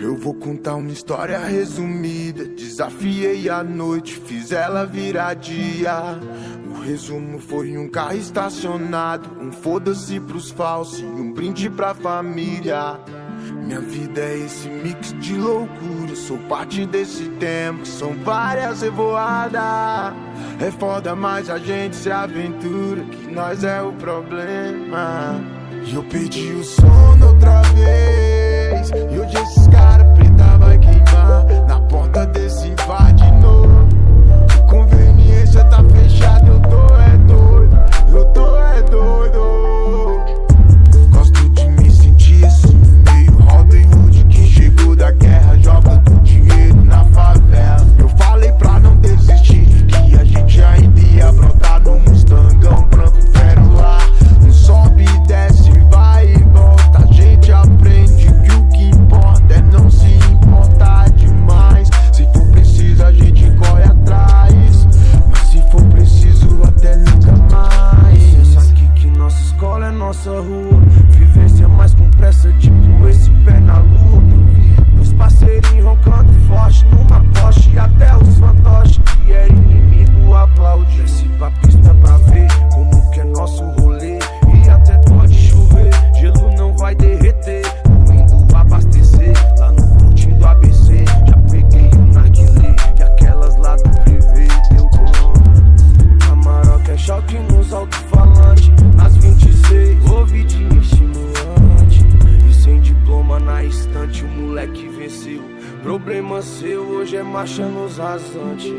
Eu vou contar uma história resumida. Desafiei a noite, fiz ela virar dia. O resumo foi um carro estacionado, um foda-se pros falsos e um brinde pra família. Minha vida é esse mix de loucura. Sou parte desse tempo, são várias revoadas. É foda, mas a gente se aventura, que nós é o problema. E eu perdi o sono outra vez. E hoje esses caras preta vai queimar na porta desse so who nos rasantes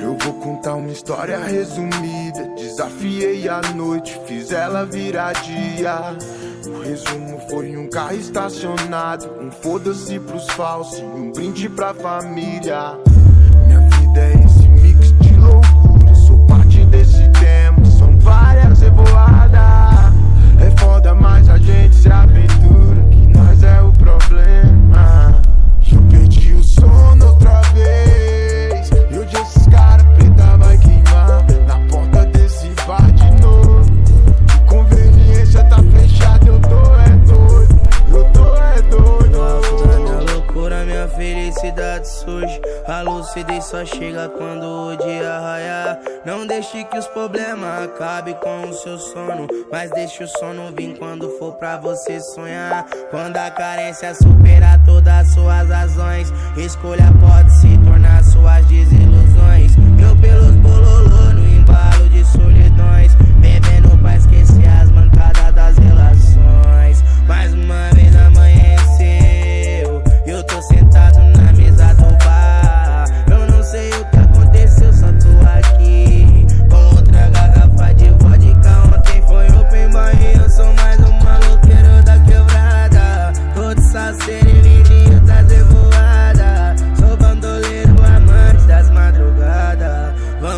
Eu vou contar uma história resumida. Desafiei a noite, fiz ela virar dia. O resumo foi um carro estacionado, um foda-se pros falsos e um brinde pra família. Felicidade surge. A lucidez só chega quando o dia raiar. Não deixe que os problemas acabem com o seu sono. Mas deixe o sono vir quando for pra você sonhar. Quando a carência superar todas as suas razões, escolha pode se tornar suas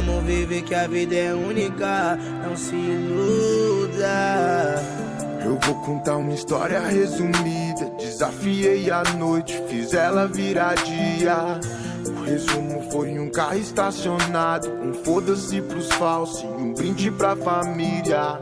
Vamos viver que a vida é única. Não se iluda. Eu vou contar uma história resumida. Desafiei a noite, fiz ela virar dia. O resumo foi um carro estacionado, um foda-se pros falsos e um brinde pra família.